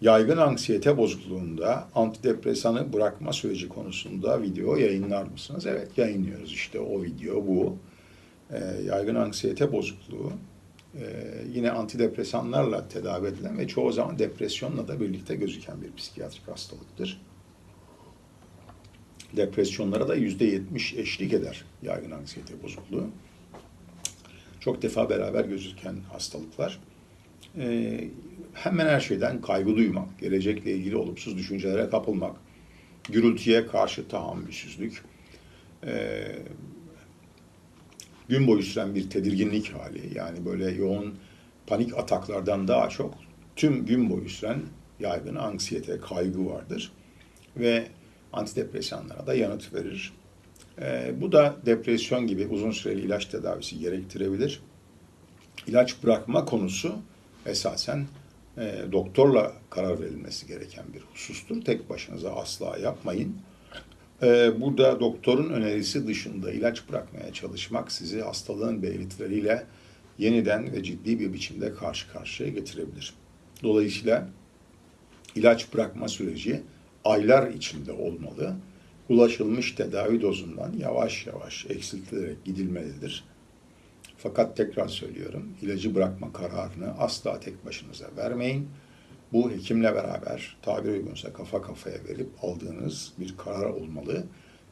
Yaygın anksiyete bozukluğunda antidepresanı bırakma süreci konusunda video yayınlar mısınız? Evet yayınlıyoruz işte o video bu. Ee, yaygın anksiyete bozukluğu e, yine antidepresanlarla tedavi edilen ve çoğu zaman depresyonla da birlikte gözüken bir psikiyatrik hastalıktır. Depresyonlara da yüzde yetmiş eşlik eder yaygın anksiyete bozukluğu. Çok defa beraber gözüken hastalıklar. Ee, hemen her şeyden kaygı duymak, gelecekle ilgili olumsuz düşüncelere kapılmak, gürültüye karşı tahammülsüzlük, ee, gün boyu süren bir tedirginlik hali, yani böyle yoğun panik ataklardan daha çok tüm gün boyu süren yaygın anksiyete, kaygı vardır ve antidepresanlara da yanıt verir. Ee, bu da depresyon gibi uzun süreli ilaç tedavisi gerektirebilir. İlaç bırakma konusu esasen e, doktorla karar verilmesi gereken bir husustur. Tek başınıza asla yapmayın. E, burada doktorun önerisi dışında ilaç bırakmaya çalışmak sizi hastalığın belirtileriyle yeniden ve ciddi bir biçimde karşı karşıya getirebilir. Dolayısıyla ilaç bırakma süreci aylar içinde olmalı. Ulaşılmış tedavi dozundan yavaş yavaş eksiltilerek gidilmelidir. Fakat tekrar söylüyorum, ilacı bırakma kararını asla tek başınıza vermeyin. Bu hekimle beraber tabir uygunsa kafa kafaya verip aldığınız bir karar olmalı.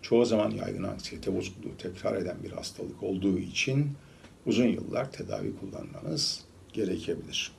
Çoğu zaman yaygın anksiyete bozukluğu tekrar eden bir hastalık olduğu için uzun yıllar tedavi kullanmanız gerekebilir.